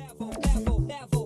Level, level, level.